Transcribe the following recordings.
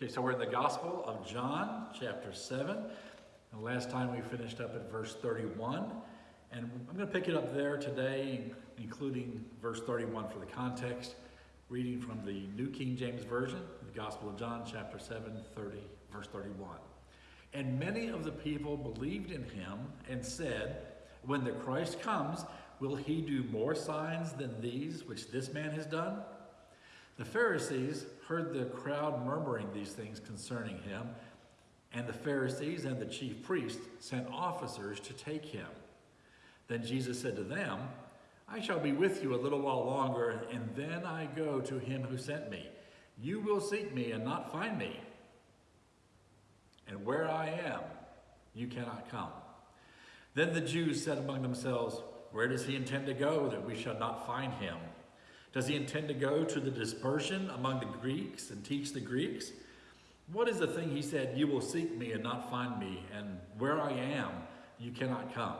Okay, so we're in the Gospel of John, chapter 7. And last time we finished up at verse 31. And I'm going to pick it up there today, including verse 31 for the context, reading from the New King James Version, the Gospel of John, chapter 7, 30, verse 31. And many of the people believed in him and said, When the Christ comes, will he do more signs than these which this man has done? The Pharisees heard the crowd murmuring these things concerning him, and the Pharisees and the chief priests sent officers to take him. Then Jesus said to them, I shall be with you a little while longer, and then I go to him who sent me. You will seek me and not find me. And where I am, you cannot come. Then the Jews said among themselves, Where does he intend to go that we shall not find him? Does he intend to go to the dispersion among the Greeks and teach the Greeks? What is the thing he said, You will seek me and not find me, and where I am, you cannot come?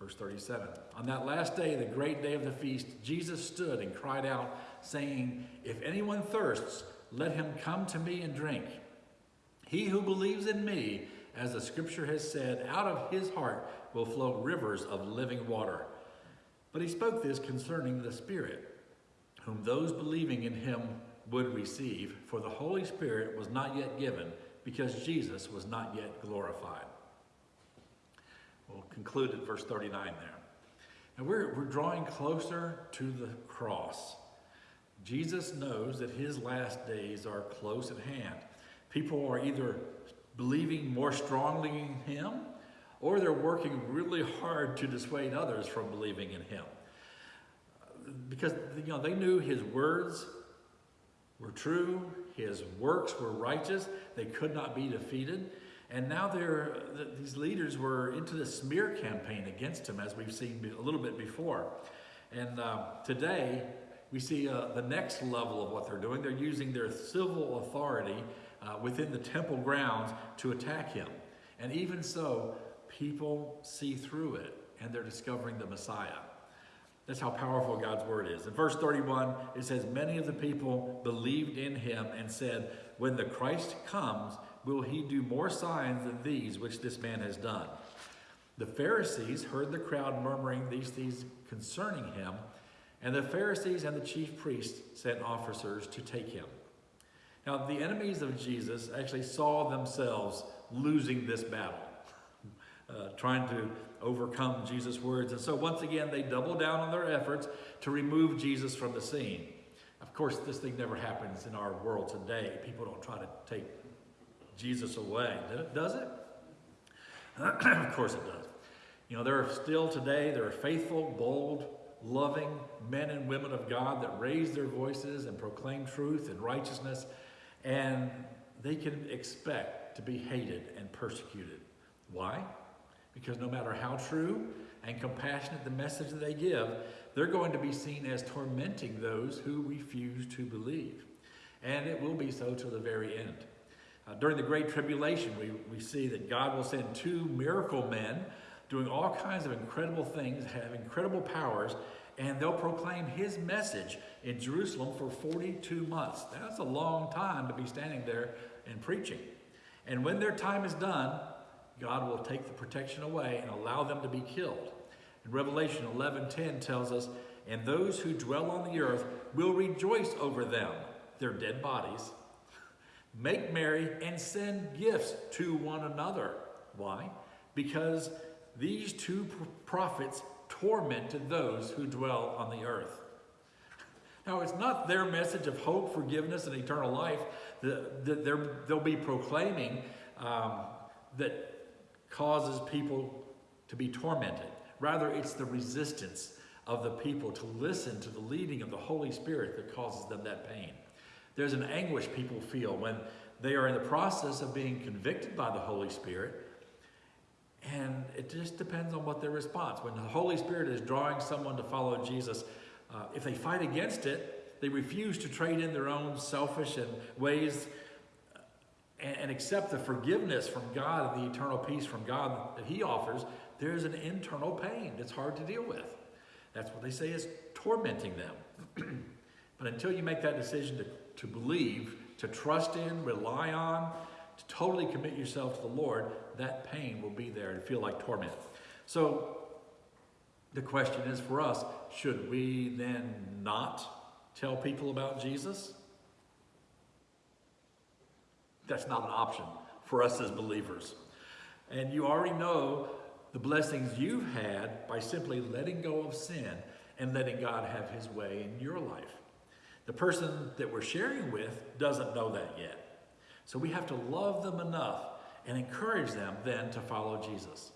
Verse 37 On that last day, the great day of the feast, Jesus stood and cried out, saying, If anyone thirsts, let him come to me and drink. He who believes in me, as the scripture has said, out of his heart will flow rivers of living water. But he spoke this concerning the Spirit, whom those believing in him would receive, for the Holy Spirit was not yet given, because Jesus was not yet glorified. We'll conclude at verse 39 there. And we're, we're drawing closer to the cross. Jesus knows that his last days are close at hand. People are either believing more strongly in him or they're working really hard to dissuade others from believing in him. Because you know they knew his words were true, his works were righteous, they could not be defeated. And now they're, these leaders were into the smear campaign against him, as we've seen a little bit before. And uh, today, we see uh, the next level of what they're doing. They're using their civil authority uh, within the temple grounds to attack him. And even so, people see through it and they're discovering the Messiah. That's how powerful God's word is. In verse 31, it says, Many of the people believed in him and said, When the Christ comes, will he do more signs than these which this man has done? The Pharisees heard the crowd murmuring these things concerning him, and the Pharisees and the chief priests sent officers to take him. Now, the enemies of Jesus actually saw themselves losing this battle uh, trying to overcome Jesus' words. And so once again, they double down on their efforts to remove Jesus from the scene. Of course, this thing never happens in our world today. People don't try to take Jesus away, does it? of course it does. You know, there are still today, there are faithful, bold, loving men and women of God that raise their voices and proclaim truth and righteousness, and they can expect to be hated and persecuted. Why? Because no matter how true and compassionate the message that they give, they're going to be seen as tormenting those who refuse to believe. And it will be so to the very end. Uh, during the Great Tribulation, we, we see that God will send two miracle men doing all kinds of incredible things, have incredible powers, and they'll proclaim his message in Jerusalem for 42 months. That's a long time to be standing there and preaching. And when their time is done, God will take the protection away and allow them to be killed. And Revelation 11:10 tells us, "And those who dwell on the earth will rejoice over them, their dead bodies, make merry and send gifts to one another." Why? Because these two prophets tormented those who dwell on the earth. Now, it's not their message of hope, forgiveness, and eternal life that they'll be proclaiming um, that causes people to be tormented. Rather, it's the resistance of the people to listen to the leading of the Holy Spirit that causes them that pain. There's an anguish people feel when they are in the process of being convicted by the Holy Spirit, and it just depends on what their response. When the Holy Spirit is drawing someone to follow Jesus, uh, if they fight against it, they refuse to trade in their own selfish and ways and, and accept the forgiveness from God and the eternal peace from God that He offers, there's an internal pain that's hard to deal with. That's what they say is tormenting them. but until you make that decision to, to believe, to trust in, rely on, to totally commit yourself to the Lord, that pain will be there and feel like torment. So the question is for us, should we then not tell people about Jesus? That's not an option for us as believers. And you already know the blessings you've had by simply letting go of sin and letting God have his way in your life. The person that we're sharing with doesn't know that yet. So we have to love them enough and encourage them then to follow Jesus.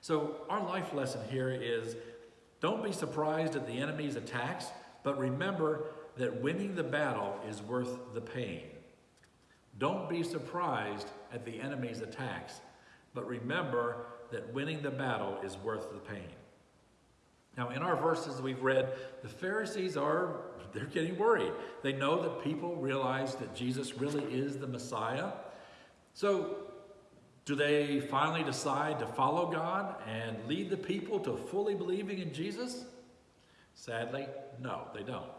So our life lesson here is don't be surprised at the enemy's attacks, but remember that winning the battle is worth the pain. Don't be surprised at the enemy's attacks, but remember that winning the battle is worth the pain. Now, in our verses we've read, the Pharisees are, they're getting worried. They know that people realize that Jesus really is the Messiah. So, do they finally decide to follow God and lead the people to fully believing in Jesus? Sadly, no, they don't.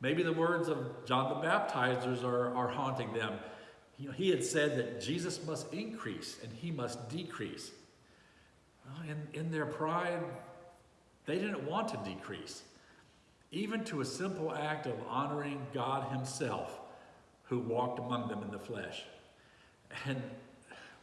Maybe the words of John the Baptizers are, are haunting them. You know, he had said that Jesus must increase and he must decrease. In, in their pride, they didn't want to decrease, even to a simple act of honoring God Himself, who walked among them in the flesh. And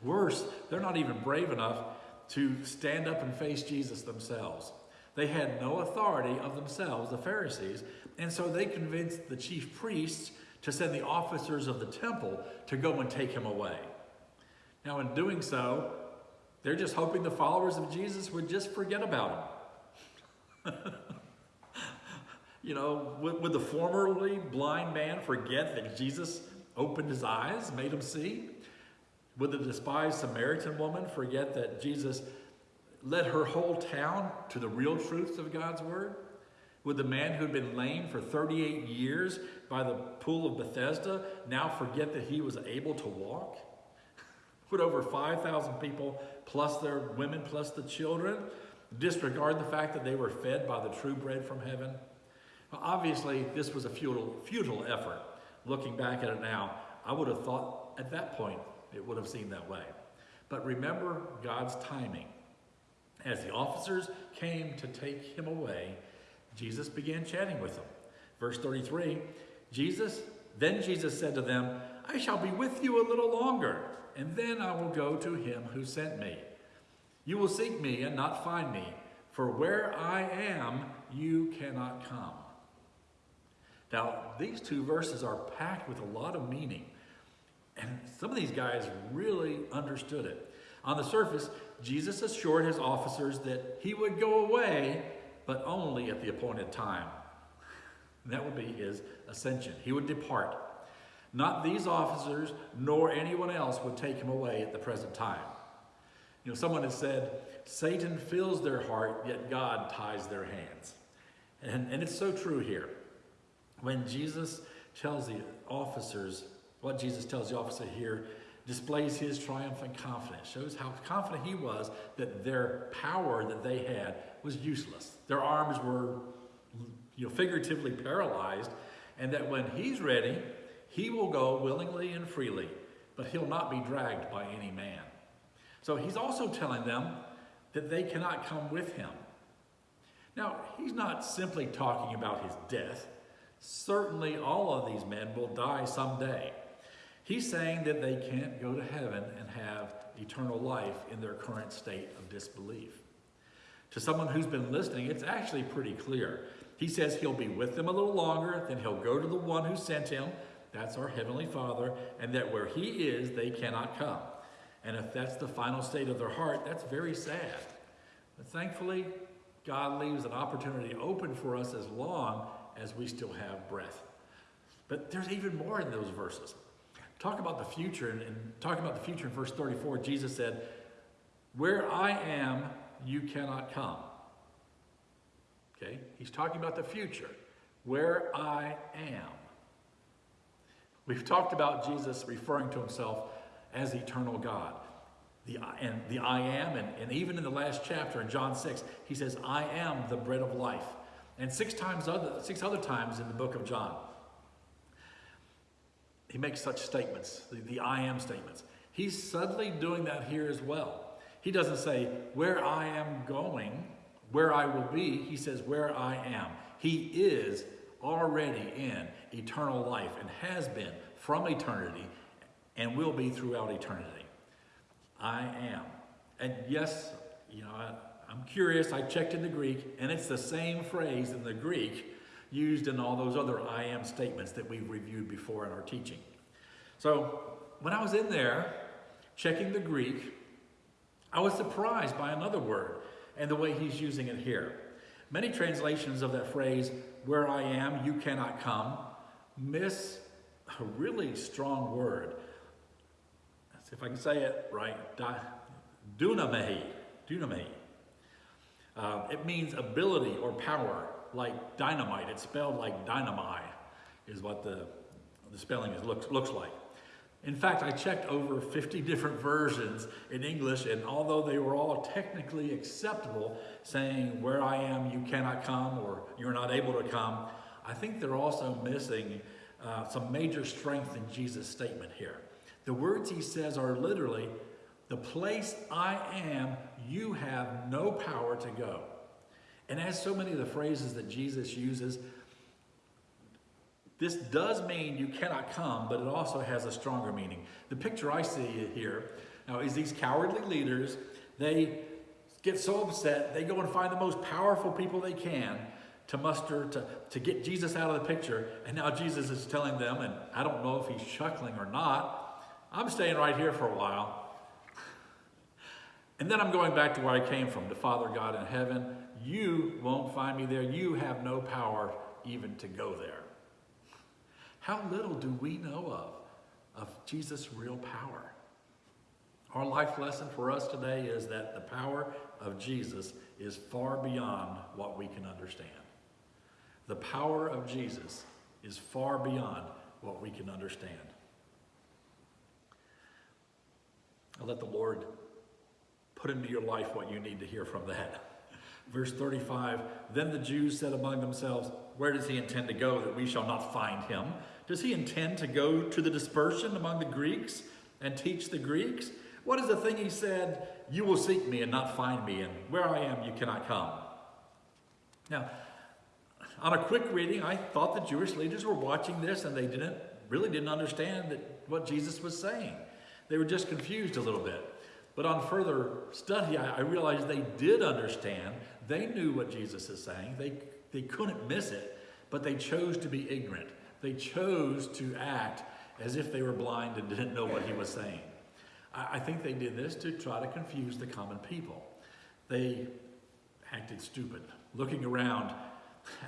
worse, they're not even brave enough to stand up and face Jesus themselves. They had no authority of themselves, the Pharisees, and so they convinced the chief priests to send the officers of the temple to go and take him away. Now, in doing so, they're just hoping the followers of Jesus would just forget about him. you know, would, would the formerly blind man forget that Jesus opened his eyes, made him see? Would the despised Samaritan woman forget that Jesus led her whole town to the real truths of God's word? Would the man who had been lame for 38 years by the pool of Bethesda now forget that he was able to walk? Would over 5,000 people, plus their women, plus the children, disregard the fact that they were fed by the true bread from heaven? Well, obviously, this was a futile, futile effort. Looking back at it now, I would have thought at that point it would have seemed that way. But remember God's timing. As the officers came to take him away, Jesus began chatting with them. Verse 33, Jesus, then Jesus said to them, I shall be with you a little longer, and then I will go to him who sent me. You will seek me and not find me, for where I am, you cannot come. Now, these two verses are packed with a lot of meaning. And some of these guys really understood it. On the surface, Jesus assured his officers that he would go away, but only at the appointed time. That would be his ascension. He would depart. Not these officers nor anyone else would take him away at the present time. You know, someone has said, Satan fills their heart, yet God ties their hands. And, and it's so true here. When Jesus tells the officers, what Jesus tells the officer here displays his triumphant confidence, shows how confident he was that their power that they had was useless. Their arms were you know, figuratively paralyzed, and that when he's ready, he will go willingly and freely, but he'll not be dragged by any man. So he's also telling them that they cannot come with him. Now, he's not simply talking about his death. Certainly, all of these men will die someday. He's saying that they can't go to heaven and have eternal life in their current state of disbelief. To someone who's been listening, it's actually pretty clear. He says he'll be with them a little longer, then he'll go to the one who sent him, that's our Heavenly Father, and that where he is, they cannot come. And if that's the final state of their heart, that's very sad. But thankfully, God leaves an opportunity open for us as long as we still have breath. But there's even more in those verses. Talk about the future, and, and talk about the future in verse 34, Jesus said, Where I am, you cannot come. Okay? He's talking about the future. Where I am. We've talked about Jesus referring to himself as eternal God. The, and the I am, and, and even in the last chapter in John 6, he says, I am the bread of life. And six times other, six other times in the book of John. he makes such statements, the, the I am statements. He's subtly doing that here as well. He doesn't say, where I am going, where I will be. He says, where I am. He is already in eternal life and has been from eternity and will be throughout eternity. I am. And yes, you know, I, I'm curious, I checked in the Greek, and it's the same phrase in the Greek used in all those other I am statements that we've reviewed before in our teaching. So when I was in there checking the Greek, I was surprised by another word and the way he's using it here. Many translations of that phrase, where I am, you cannot come, miss a really strong word. Let's see if I can say it right. Dunamei. Dunamei. Uh, it means ability or power, like dynamite. It's spelled like dynamite, is what the, the spelling is, looks, looks like. In fact, I checked over 50 different versions in English, and although they were all technically acceptable, saying, Where I am, you cannot come, or you're not able to come, I think they're also missing uh, some major strength in Jesus' statement here. The words he says are literally, The place I am, you have no power to go. And as so many of the phrases that Jesus uses, this does mean you cannot come, but it also has a stronger meaning. The picture I see here now is these cowardly leaders, they get so upset, they go and find the most powerful people they can to muster, to, to get Jesus out of the picture. And now Jesus is telling them, and I don't know if he's chuckling or not, I'm staying right here for a while. And then I'm going back to where I came from, to Father God in heaven. You won't find me there. You have no power even to go there. How little do we know of, of Jesus' real power? Our life lesson for us today is that the power of Jesus is far beyond what we can understand. The power of Jesus is far beyond what we can understand. I'll let the Lord put into your life what you need to hear from that. Verse 35 Then the Jews said among themselves, Where does he intend to go that we shall not find him? Does he intend to go to the dispersion among the Greeks and teach the Greeks? What is the thing he said, You will seek me and not find me, and where I am you cannot come? Now, on a quick reading, I thought the Jewish leaders were watching this and they didn't really didn't understand that, what Jesus was saying. They were just confused a little bit. But on further study, I, I realized they did understand. They knew what Jesus is saying. They, they couldn't miss it, but they chose to be ignorant. They chose to act as if they were blind and didn't know what he was saying. I, think they did this to try to confuse the common people. They acted stupid, looking around,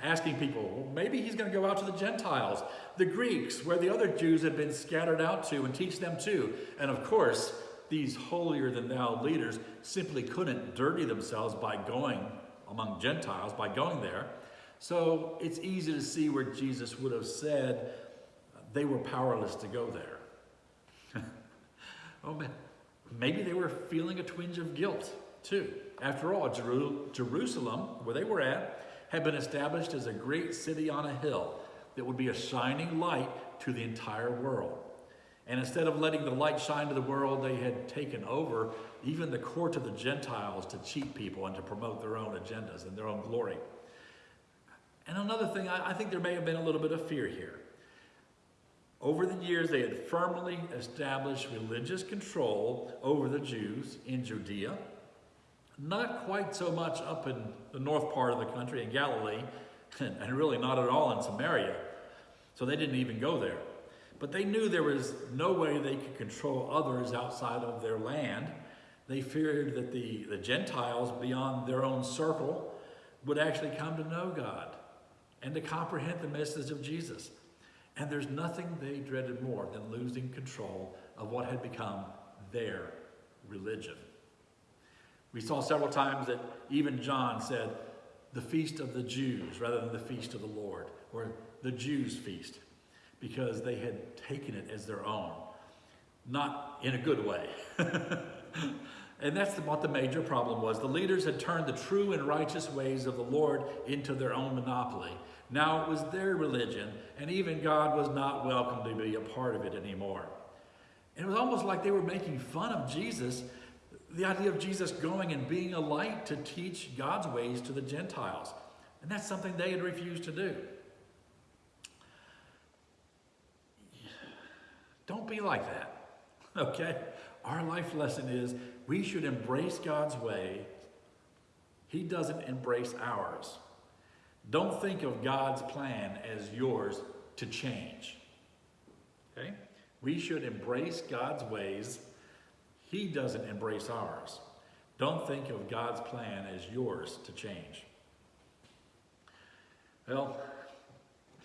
asking people, well, maybe he's going to go out to the Gentiles, the Greeks, where the other Jews had been scattered out to, and teach them too. And of course, these holier than thou leaders simply couldn't dirty themselves by going among Gentiles, by going there. So it's easy to see where Jesus would have said uh, they were powerless to go there. oh, man. Maybe they were feeling a twinge of guilt too. After all, Jerusalem, where they were at, had been established as a great city on a hill that would be a shining light to the entire world. And instead of letting the light shine to the world, they had taken over even the court of the Gentiles to cheat people and to promote their own agendas and their own glory. And another thing, I, think there may have been a little bit of fear here. Over the years, they had firmly established religious control over the Jews in Judea, not quite so much up in the north part of the country in Galilee, and really not at all in Samaria. So they didn't even go there. But they knew there was no way they could control others outside of their land. They feared that the, the Gentiles beyond their own circle would actually come to know God and to comprehend the message of Jesus. And there's nothing they dreaded more than losing control of what had become their religion. We saw several times that even John said, the feast of the Jews rather than the feast of the Lord, or the Jews' feast, because they had taken it as their own. Not in a good way. and that's what the major problem was. The leaders had turned the true and righteous ways of the Lord into their own monopoly Now it was their religion, and even God was not welcome to be a part of it anymore. And it was almost like they were making fun of Jesus, the idea of Jesus going and being a light to teach God's ways to the Gentiles. And that's something they had refused to do. Don't be like that, okay? Our life lesson is we should embrace God's way. He doesn't embrace ours. Don't think of God's plan as yours to change. Okay? We should embrace God's ways. He doesn't embrace ours. Don't think of God's plan as yours to change. Well,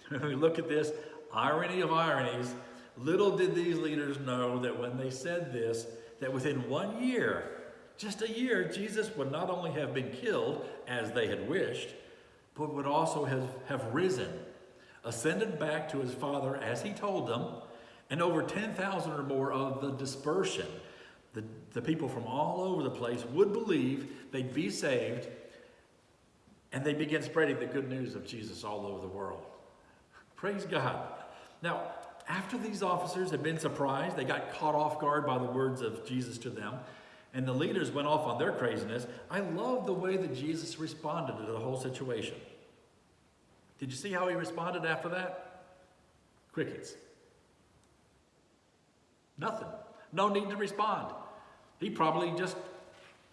when we look at this, irony of ironies, little did these leaders know that when they said this, that within one year, just a year, Jesus would not only have been killed as they had wished, but would also have, have risen, ascended back to his Father as he told them, and over 10,000 or more of the dispersion, the, the people from all over the place would believe they'd be saved, and they begin spreading the good news of Jesus all over the world. Praise God. Now, after these officers had been surprised, they got caught off guard by the words of Jesus to them, and the leaders went off on their craziness. I love the way that Jesus responded to the whole situation. Did you see how he responded after that? Crickets. Nothing. No need to respond. He probably just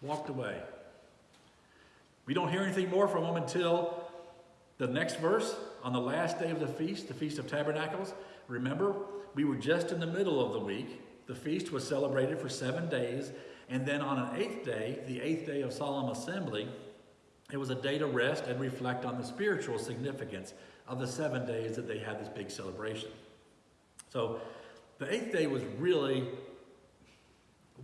walked away. We don't hear anything more from him until the next verse on the last day of the feast, the Feast of Tabernacles. Remember, we were just in the middle of the week. The feast was celebrated for seven days. And then on an eighth day, the eighth day of solemn assembly, it was a day to rest and reflect on the spiritual significance of the seven days that they had this big celebration. So the eighth day was really,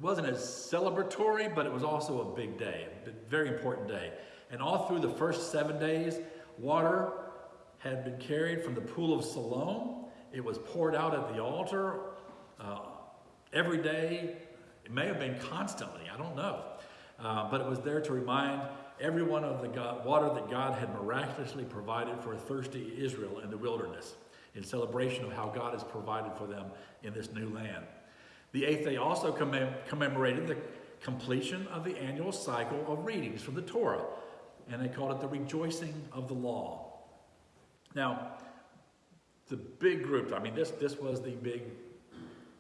wasn't as celebratory, but it was also a big day, a very important day. And all through the first seven days, water had been carried from the pool of Siloam. It was poured out at the altar uh, every day. It may have been constantly, I don't know. Uh, but it was there to remind everyone of the God, water that God had miraculously provided for a thirsty Israel in the wilderness in celebration of how God has provided for them in this new land. The eighth day also commem commemorated the completion of the annual cycle of readings from the Torah, and they called it the rejoicing of the law. Now, the big group, I mean, this, this was the big,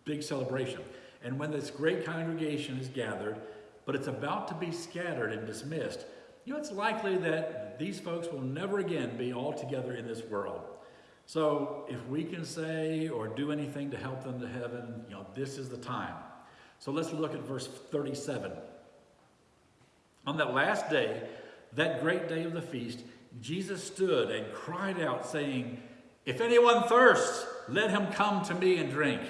big celebration. And when this great congregation is gathered, but it's about to be scattered and dismissed, you know, it's likely that these folks will never again be all together in this world. So if we can say or do anything to help them to heaven, you know, this is the time. So let's look at verse 37. On that last day, that great day of the feast, Jesus stood and cried out, saying, If anyone thirsts, let him come to me and drink.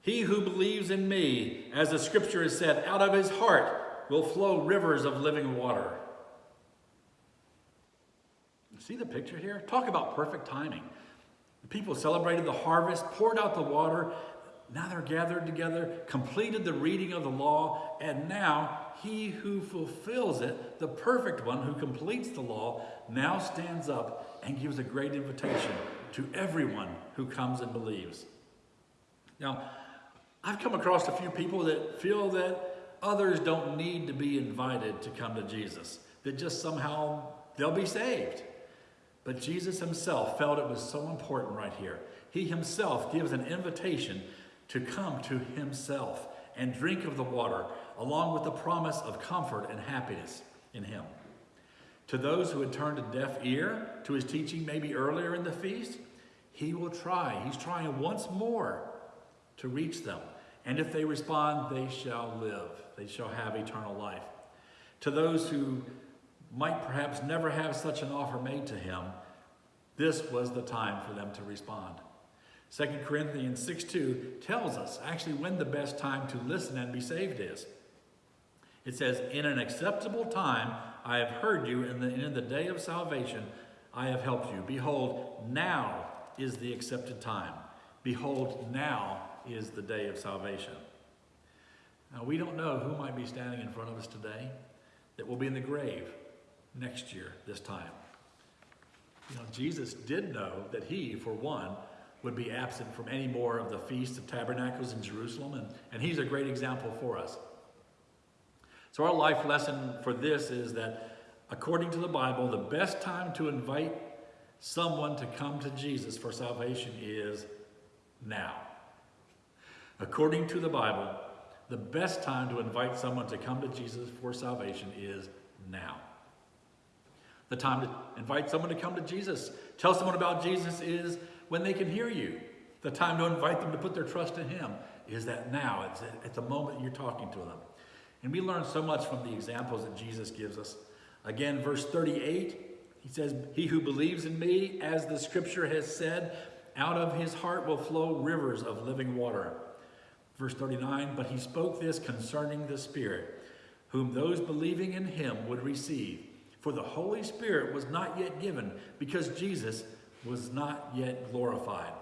He who believes in me, as the scripture has said, out of his heart will flow rivers of living water. See the picture here? Talk about perfect timing. The people celebrated the harvest, poured out the water. Now they're gathered together, completed the reading of the law, and now he who fulfills it, the perfect one who completes the law, now stands up and gives a great invitation to everyone who comes and believes. Now, I've come across a few people that feel that others don't need to be invited to come to Jesus, that just somehow they'll be saved. But Jesus himself felt it was so important right here. He himself gives an invitation to come to himself and drink of the water, along with the promise of comfort and happiness in him. To those who had turned a deaf ear to his teaching maybe earlier in the feast, he will try. He's trying once more to reach them. And if they respond, they shall live. They shall have eternal life. To those who might perhaps never have such an offer made to him, this was the time for them to respond. 2 Corinthians 6 2 tells us actually when the best time to listen and be saved is. It says, In an acceptable time I have heard you, and in, the day of salvation I have helped you. Behold, now is the accepted time. Behold, now is the day of salvation. Now, we don't know who might be standing in front of us today that will be in the grave next year, this time. You know, Jesus did know that he, for one, would be absent from any more of the Feast of Tabernacles in Jerusalem, and, and he's a great example for us. So, our life lesson for this is that according to the Bible, the best time to invite someone to come to Jesus for salvation is now. According to the Bible, the best time to invite someone to come to Jesus for salvation is now. The time to invite someone to come to Jesus, tell someone about Jesus is when they can hear you. The time to invite them to put their trust in Him is that now. It's at the moment you're talking to them. And we learn so much from the examples that Jesus gives us. Again, verse 38, he says, He who believes in me, as the scripture has said, out of his heart will flow rivers of living water. Verse 39, but he spoke this concerning the Spirit, whom those believing in him would receive. For the Holy Spirit was not yet given, because Jesus was not yet glorified.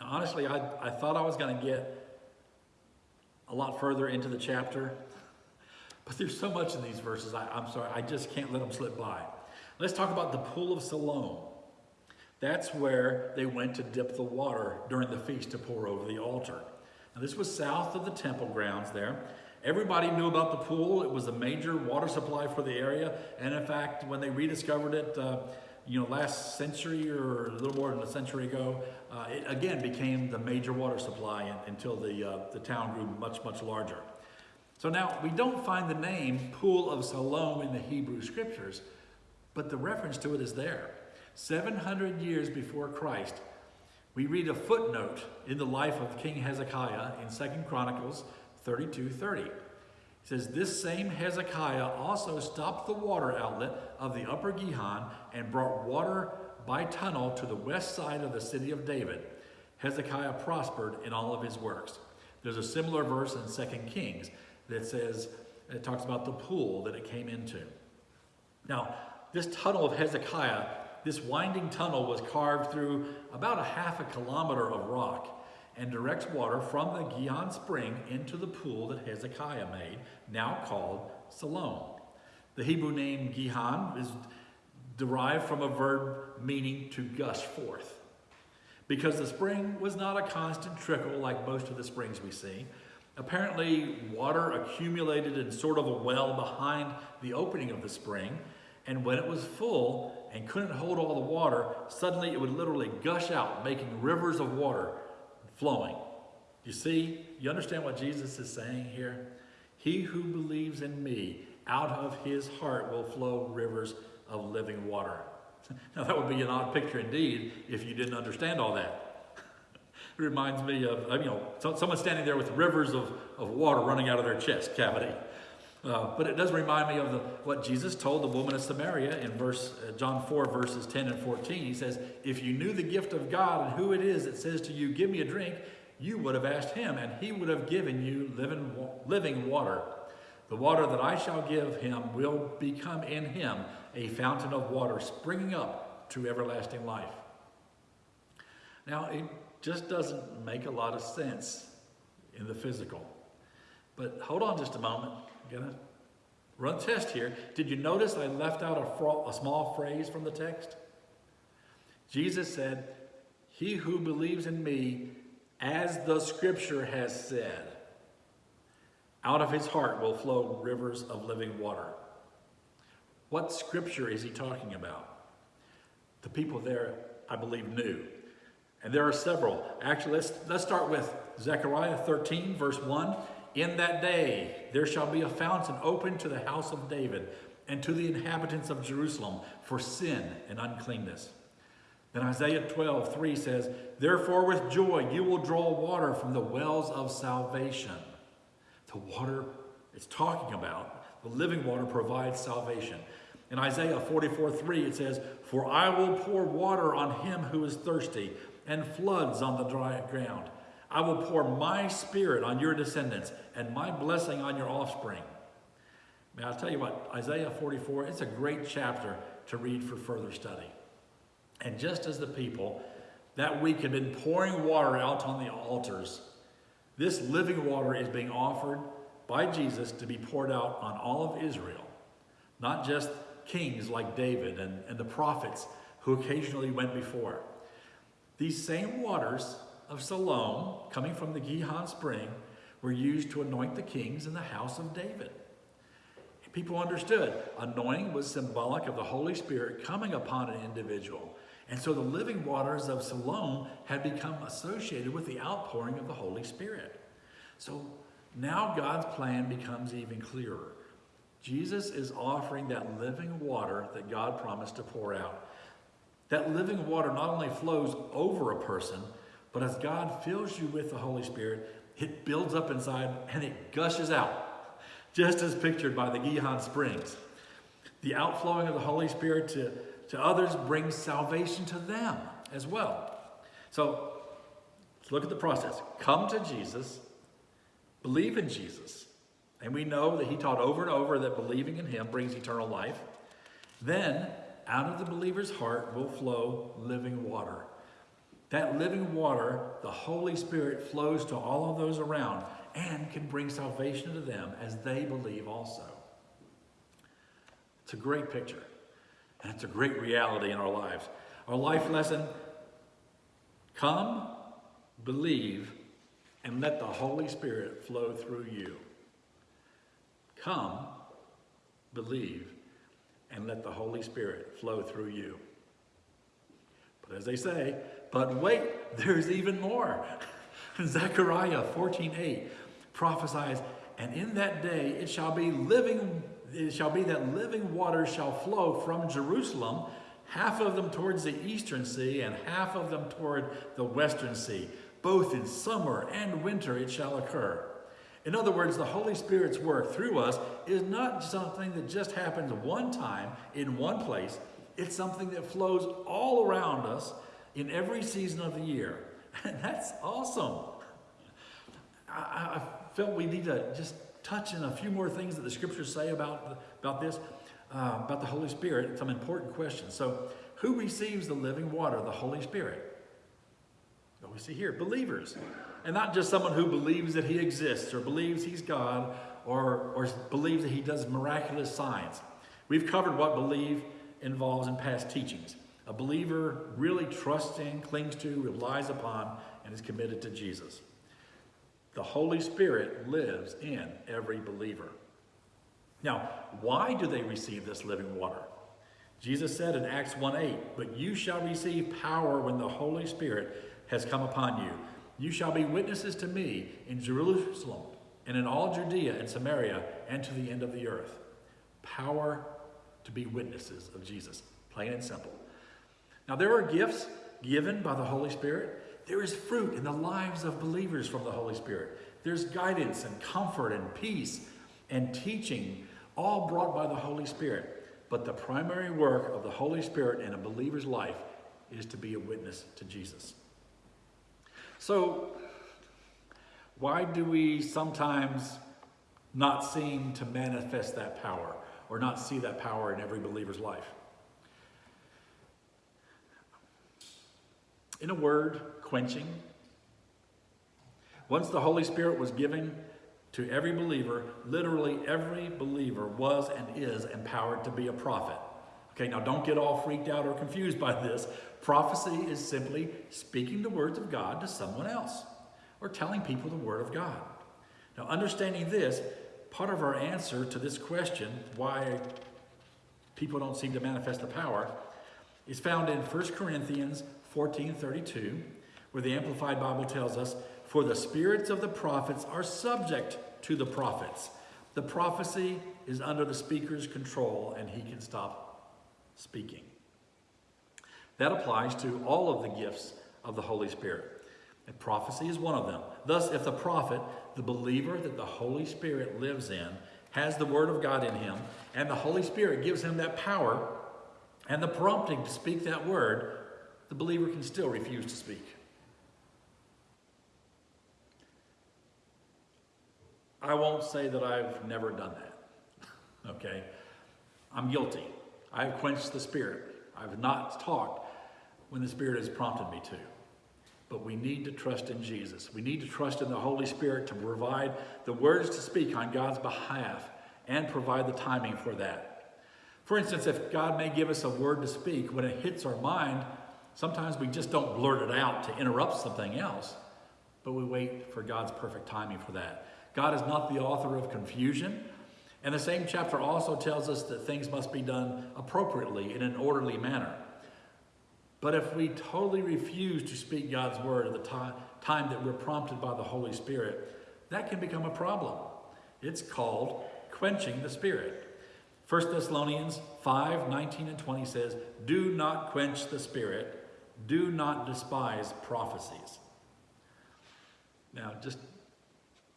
Now, honestly, I, I thought I was going to get a lot further into the chapter, but there's so much in these verses, I, I'm sorry, I just can't let them slip by. Let's talk about the Pool of Siloam. That's where they went to dip the water during the feast to pour over the altar. Now, this was south of the temple grounds there. Everybody knew about the pool. It was a major water supply for the area. And in fact, when they rediscovered it, uh, you know, last century or a little more than a century ago, uh, it again became the major water supply until the, uh, the town grew much, much larger. So now we don't find the name Pool of Siloam in the Hebrew scriptures, but the reference to it is there. 700 years before Christ, we read a footnote in the life of King Hezekiah in Second Chronicles 32 30. Says, This same Hezekiah also stopped the water outlet of the upper Gihon and brought water by tunnel to the west side of the city of David. Hezekiah prospered in all of his works. There's a similar verse in Second Kings that says, it talks about the pool that it came into. Now, this tunnel of Hezekiah this winding tunnel was carved through about a half a kilometer of rock and directs water from the Gihon spring into the pool that Hezekiah made, now called Siloam. The Hebrew name Gihon is derived from a verb meaning to gush forth. Because the spring was not a constant trickle like most of the springs we see, apparently water accumulated in sort of a well behind the opening of the spring, and when it was full, and couldn't hold all the water, suddenly it would literally gush out, making rivers of water flowing. You see, you understand what Jesus is saying here? He who believes in me, out of his heart will flow rivers of living water. Now, that would be an odd picture indeed if you didn't understand all that. it reminds me of, you know, someone standing there with rivers of, of water running out of their chest cavity. Uh, but it does remind me of the, what Jesus told the woman of Samaria in verse uh, John 4, verses 10 and 14. He says, If you knew the gift of God and who it is that says to you, Give me a drink, you would have asked him, and he would have given you living, living water. The water that I shall give him will become in him a fountain of water springing up to everlasting life. Now, it just doesn't make a lot of sense in the physical. But hold on just a moment gonna run test here. Did you notice I left out a, a small phrase from the text? Jesus said, He who believes in me, as the scripture has said, out of his heart will flow rivers of living water. What scripture is he talking about? The people there, I believe, knew. And there are several. Actually, let's, let's start with Zechariah 13, verse 1. In that day there shall be a fountain open to the house of David and to the inhabitants of Jerusalem for sin and uncleanness. Then Isaiah 12, 3 says, Therefore with joy you will draw water from the wells of salvation. The water it's talking about, the living water provides salvation. In Isaiah 44, 3 it says, For I will pour water on him who is thirsty and floods on the dry ground. I will pour my spirit on your descendants and my blessing on your offspring. May I tell you what, Isaiah 44, it's a great chapter to read for further study. And just as the people that week had been pouring water out on the altars, this living water is being offered by Jesus to be poured out on all of Israel, not just kings like David and, and the prophets who occasionally went before. These same waters of Siloam, coming from the Gihon spring, were used to anoint the kings in the house of David. People understood anointing was symbolic of the Holy Spirit coming upon an individual. And so the living waters of Siloam had become associated with the outpouring of the Holy Spirit. So now God's plan becomes even clearer. Jesus is offering that living water that God promised to pour out. That living water not only flows over a person, but as God fills you with the Holy Spirit, it builds up inside and it gushes out, just as pictured by the Gihon Springs. The outflowing of the Holy Spirit to, to others brings salvation to them as well. So let's look at the process. Come to Jesus, believe in Jesus, and we know that he taught over and over that believing in him brings eternal life. Then, out of the believer's heart will flow living water. That living water, the Holy Spirit flows to all of those around and can bring salvation to them as they believe also. It's a great picture, and it's a great reality in our lives. Our life lesson come, believe, and let the Holy Spirit flow through you. Come, believe, and let the Holy Spirit flow through you. But as they say, but wait, there's even more. Zechariah 14:8 prophesies, and in that day it shall be living, it shall be that living water shall flow from Jerusalem, half of them towards the eastern sea, and half of them toward the western sea. Both in summer and winter it shall occur. In other words, the Holy Spirit's work through us is not something that just happens one time in one place. It's something that flows all around us in every season of the year. And that's awesome. I, I felt we need to just touch on a few more things that the scriptures say about, about this, uh, about the Holy Spirit, some important questions. So, who receives the living water, the Holy Spirit? What we see here, believers. And not just someone who believes that he exists or believes he's God or, or believes that he does miraculous signs. We've covered what believe involves in past teachings. A believer really trusts in, clings to, relies upon, and is committed to Jesus. The Holy Spirit lives in every believer. Now, why do they receive this living water? Jesus said in Acts 1:8, "But you shall receive power when the Holy Spirit has come upon you. You shall be witnesses to me in Jerusalem and in all Judea and Samaria and to the end of the earth." Power to be witnesses of Jesus, plain and simple. Now, there are gifts given by the Holy Spirit. There is fruit in the lives of believers from the Holy Spirit. There's guidance and comfort and peace and teaching, all brought by the Holy Spirit. But the primary work of the Holy Spirit in a believer's life is to be a witness to Jesus. So, why do we sometimes not seem to manifest that power or not see that power in every believer's life? In a word, quenching. Once the Holy Spirit was given to every believer, literally every believer was and is empowered to be a prophet. Okay, now don't get all freaked out or confused by this. Prophecy is simply speaking the words of God to someone else or telling people the word of God. Now, understanding this, part of our answer to this question, why people don't seem to manifest the power, is found in 1 Corinthians 14:32, where the Amplified Bible tells us, "For the spirits of the prophets are subject to the prophets. The prophecy is under the speaker's control, and he can stop speaking." That applies to all of the gifts of the Holy Spirit. And prophecy is one of them. Thus, if the prophet, the believer that the Holy Spirit lives in, has the Word of God in him, and the Holy Spirit gives him that power and the prompting to speak that word, the believer can still refuse to speak. I won't say that I've never done that. Okay? I'm guilty. I've quenched the Spirit. I've not talked when the Spirit has prompted me to. But we need to trust in Jesus. We need to trust in the Holy Spirit to provide the words to speak on God's behalf and provide the timing for that. For instance, if God may give us a word to speak, when it hits our mind, sometimes we just don't blurt it out to interrupt something else, but we wait for God's perfect timing for that. God is not the author of confusion. And the same chapter also tells us that things must be done appropriately in an orderly manner. But if we totally refuse to speak God's word at the time, that we're prompted by the Holy Spirit, that can become a problem. It's called quenching the Spirit. 1 Thessalonians 5 19 and 20 says, Do not quench the Spirit, do not despise prophecies. Now, just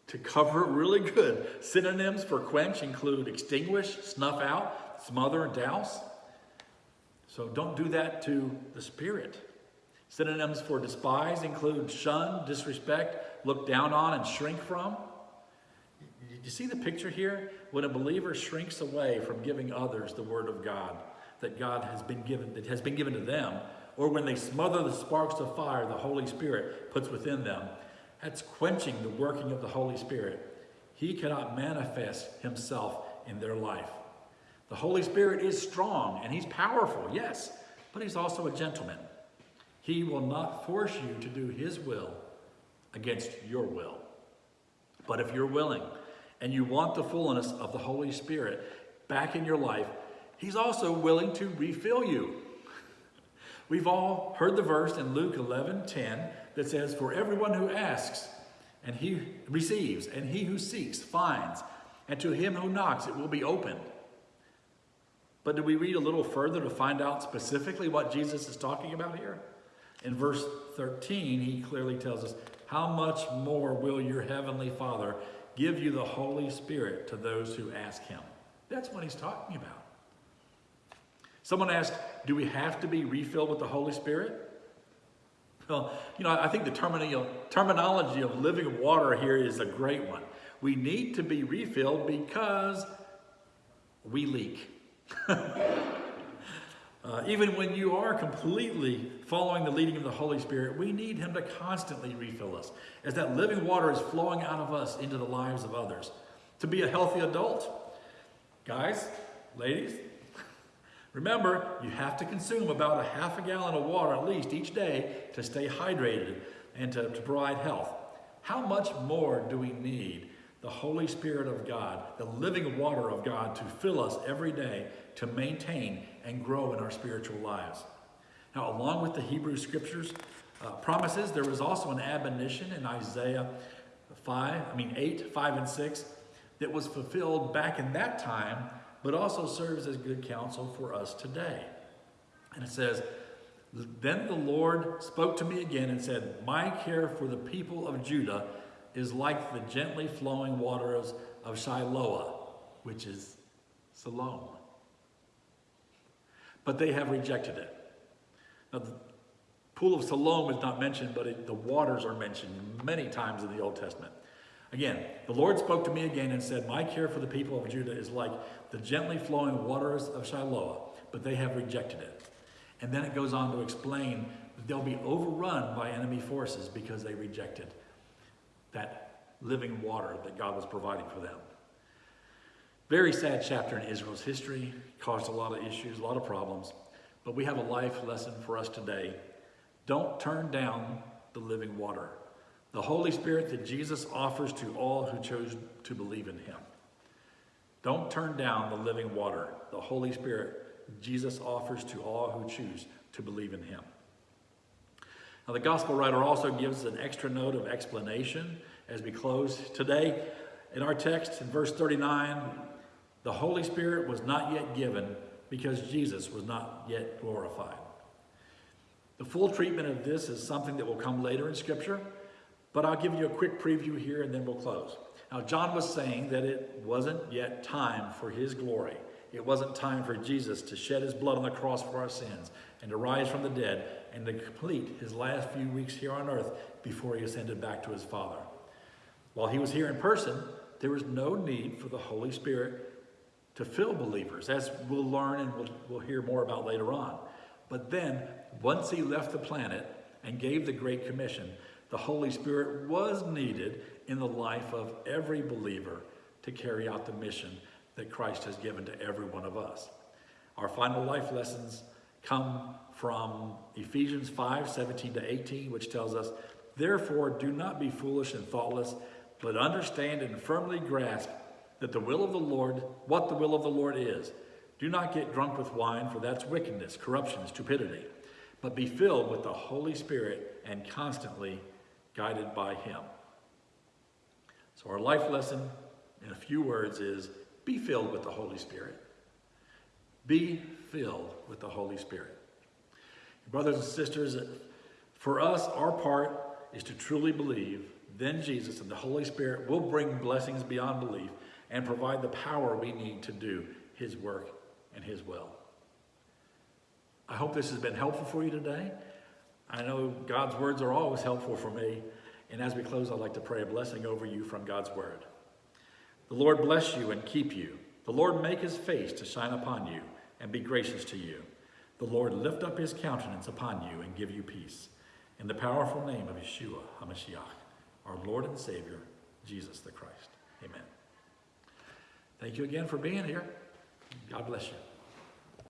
to cover it really good, synonyms for quench include extinguish, snuff out, smother, douse. So don't do that to the Spirit. Synonyms for despise include shun, disrespect, look down on, and shrink from. You see the picture here? When a believer shrinks away from giving others the word of God that God has been given, that has been given to them, or when they smother the sparks of fire the Holy Spirit puts within them, that's quenching the working of the Holy Spirit. He cannot manifest himself in their life. The Holy Spirit is strong and he's powerful, yes, but he's also a gentleman. He will not force you to do his will against your will. But if you're willing and you want the fullness of the Holy Spirit back in your life, he's also willing to refill you. We've all heard the verse in Luke 11 10 that says, For everyone who asks, and he receives, and he who seeks finds, and to him who knocks it will be opened. But do we read a little further to find out specifically what Jesus is talking about here? In verse 13, he clearly tells us, How much more will your heavenly Father give you the Holy Spirit to those who ask him? That's what he's talking about. Someone asked, Do we have to be refilled with the Holy Spirit? Well, you know, I think the terminology of living water here is a great one. We need to be refilled because we leak. Uh, even when you are completely following the leading of the Holy Spirit, we need Him to constantly refill us as that living water is flowing out of us into the lives of others. To be a healthy adult, guys, ladies, remember you have to consume about a half a gallon of water at least each day to stay hydrated and to, to provide health. How much more do we need the Holy Spirit of God, the living water of God, to fill us every day to maintain and grow in our spiritual lives. Now, along with the Hebrew scriptures uh, promises, there was also an admonition in Isaiah 5, I mean 8, 5, and 6, that was fulfilled back in that time, but also serves as good counsel for us today. And it says, Then the Lord spoke to me again and said, My care for the people of Judah is like the gently flowing waters of Shiloah, which is Siloam but they have rejected it. Now, the pool of Siloam is not mentioned, but it, the waters are mentioned many times in the Old Testament. Again, the Lord spoke to me again and said, My care for the people of Judah is like the gently flowing waters of Shiloh, but they have rejected it. And then it goes on to explain that they'll be overrun by enemy forces because they rejected that living water that God was providing for them. Very sad chapter in Israel's history, caused a lot of issues, a lot of problems. But we have a life lesson for us today. Don't turn down the living water, the Holy Spirit that Jesus offers to all who chose to believe in him. Don't turn down the living water, the Holy Spirit Jesus offers to all who choose to believe in him. Now, the gospel writer also gives an extra note of explanation as we close today. In our text, in verse 39, the Holy Spirit was not yet given because Jesus was not yet glorified. The full treatment of this is something that will come later in Scripture, but I'll give you a quick preview here and then we'll close. Now, John was saying that it wasn't yet time for his glory. It wasn't time for Jesus to shed his blood on the cross for our sins and to rise from the dead and to complete his last few weeks here on earth before he ascended back to his Father. While he was here in person, there was no need for the Holy Spirit to fill believers, as we'll learn and we'll, we'll hear more about later on. But then, once he left the planet and gave the Great Commission, the Holy Spirit was needed in the life of every believer to carry out the mission that Christ has given to every one of us. Our final life lessons come from Ephesians 5 17 to 18, which tells us, Therefore, do not be foolish and thoughtless, but understand and firmly grasp that the will of the Lord, what the will of the Lord is. Do not get drunk with wine, for that's wickedness, corruption, stupidity, but be filled with the Holy Spirit and constantly guided by Him. So, our life lesson in a few words is be filled with the Holy Spirit. Be filled with the Holy Spirit. Brothers and sisters, for us, our part is to truly believe, then Jesus and the Holy Spirit will bring blessings beyond belief and provide the power we need to do His work and His will. I hope this has been helpful for you today. I know God's words are always helpful for me. And as we close, I'd like to pray a blessing over you from God's word. The Lord bless you and keep you. The Lord make his face to shine upon you and be gracious to you. The Lord lift up his countenance upon you and give you peace. In the powerful name of Yeshua HaMashiach, our Lord and Savior, Jesus the Christ. Amen. Thank you again for being here. God bless you.